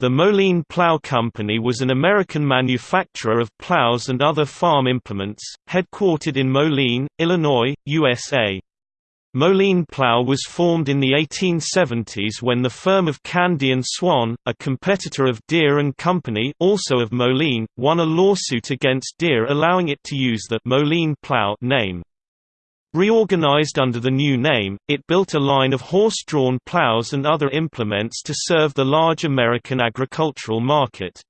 The Moline Plow Company was an American manufacturer of plows and other farm implements, headquartered in Moline, Illinois, USA. Moline Plow was formed in the 1870s when the firm of Candee and Swan, a competitor of Deere and Company also of Moline, won a lawsuit against Deere allowing it to use the Moline Plow name. Reorganized under the new name, it built a line of horse-drawn plows and other implements to serve the large American agricultural market.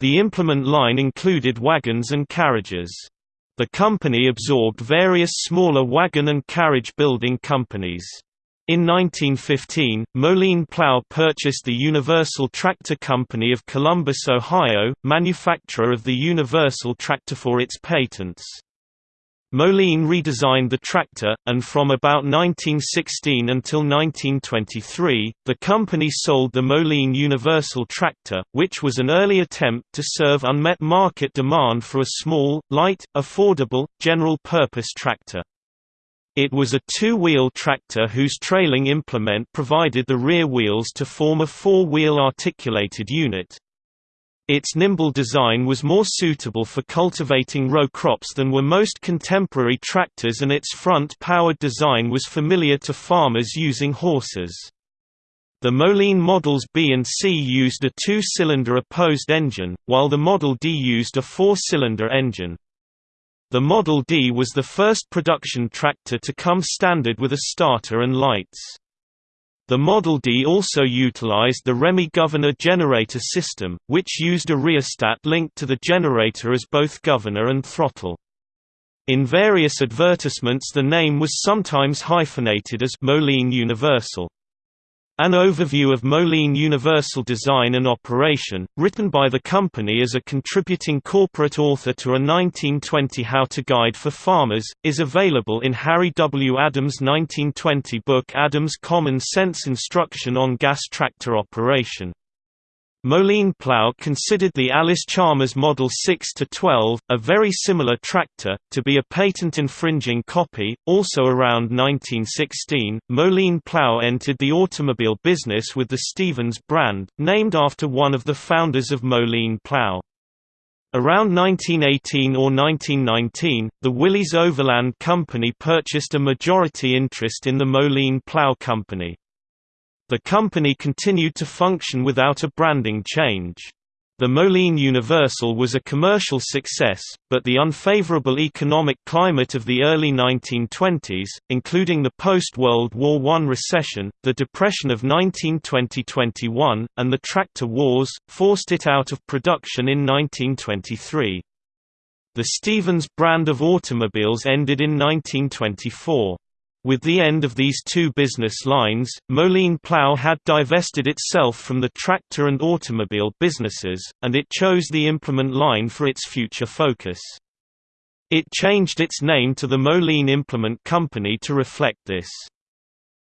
The implement line included wagons and carriages. The company absorbed various smaller wagon and carriage building companies. In 1915, Moline Plow purchased the Universal Tractor Company of Columbus, Ohio, manufacturer of the Universal Tractor for its patents. Moline redesigned the tractor, and from about 1916 until 1923, the company sold the Moline Universal Tractor, which was an early attempt to serve unmet market demand for a small, light, affordable, general-purpose tractor. It was a two-wheel tractor whose trailing implement provided the rear wheels to form a four-wheel articulated unit. Its nimble design was more suitable for cultivating row crops than were most contemporary tractors and its front-powered design was familiar to farmers using horses. The Moline Models B and C used a two-cylinder opposed engine, while the Model D used a four-cylinder engine. The Model D was the first production tractor to come standard with a starter and lights. The Model D also utilized the Remy governor generator system, which used a rheostat linked to the generator as both governor and throttle. In various advertisements the name was sometimes hyphenated as Moline Universal. An overview of Moline Universal design and operation, written by the company as a contributing corporate author to a 1920 how-to guide for farmers, is available in Harry W. Adams' 1920 book Adams' Common Sense Instruction on Gas Tractor Operation. Moline Plow considered the Allis-Chalmers Model 6-12, a very similar tractor, to be a patent-infringing copy. Also around 1916, Moline Plow entered the automobile business with the Stevens brand, named after one of the founders of Moline Plow. Around 1918 or 1919, the Willys Overland Company purchased a majority interest in the Moline Plow Company. The company continued to function without a branding change. The Moline Universal was a commercial success, but the unfavorable economic climate of the early 1920s, including the post-World War I recession, the Depression of 1920–21, and the tractor wars, forced it out of production in 1923. The Stevens brand of automobiles ended in 1924. With the end of these two business lines, Moline Plow had divested itself from the tractor and automobile businesses, and it chose the implement line for its future focus. It changed its name to the Moline Implement Company to reflect this.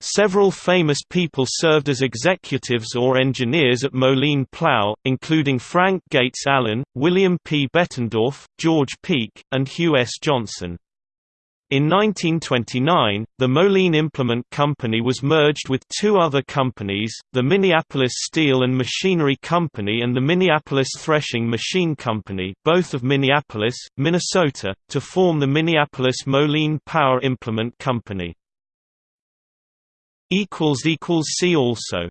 Several famous people served as executives or engineers at Moline Plow, including Frank Gates Allen, William P. Bettendorf, George Peek, and Hugh S. Johnson. In 1929, the Moline Implement Company was merged with two other companies, the Minneapolis Steel and Machinery Company and the Minneapolis Threshing Machine Company both of Minneapolis, Minnesota, to form the Minneapolis Moline Power Implement Company. See also